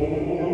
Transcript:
oh.